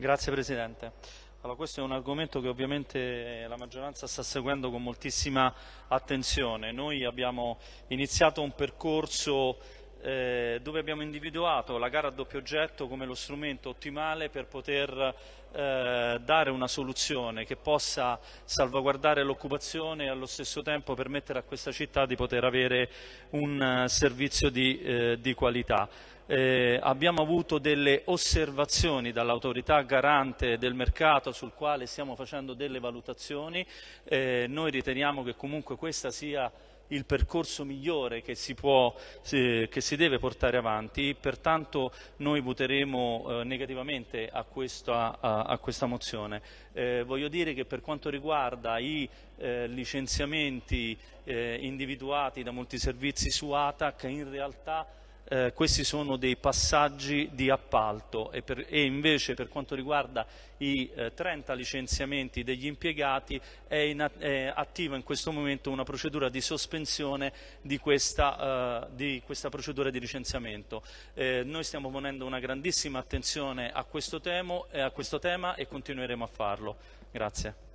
Grazie Presidente. Allora, questo è un argomento che ovviamente la maggioranza sta seguendo con moltissima attenzione. Noi abbiamo iniziato un percorso eh, dove abbiamo individuato la gara a doppio oggetto come lo strumento ottimale per poter eh, dare una soluzione che possa salvaguardare l'occupazione e allo stesso tempo permettere a questa città di poter avere un uh, servizio di, eh, di qualità. Eh, abbiamo avuto delle osservazioni dall'autorità garante del mercato sul quale stiamo facendo delle valutazioni, eh, noi riteniamo che comunque questa sia il percorso migliore che si, può, che si deve portare avanti, pertanto noi voteremo eh, negativamente a questa, a questa mozione. Eh, voglio dire che per quanto riguarda i eh, licenziamenti eh, individuati da molti servizi su ATAC, in realtà eh, questi sono dei passaggi di appalto e, per, e invece per quanto riguarda i eh, 30 licenziamenti degli impiegati è, in, è, attiva in questo momento una procedura di sospensione di questa, uh, di questa procedura di licenziamento. Eh, noi stiamo ponendo una grandissima attenzione a questo, temo, eh, a questo tema e continueremo a farlo. Grazie.